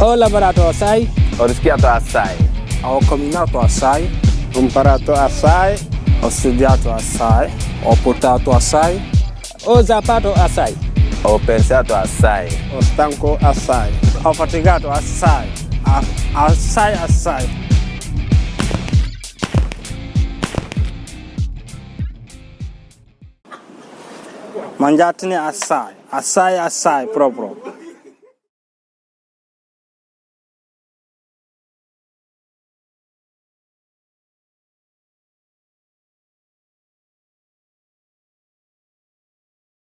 O laborato assai, O rischiato assai. ho camminato assai, Ho imparato assai, ho studiato assai, ho portato assai, O zapato assai, Ho pensato assai. O stanco assai. O fatigato assai, assai assai. Mangiatene assai, assai assai proprio.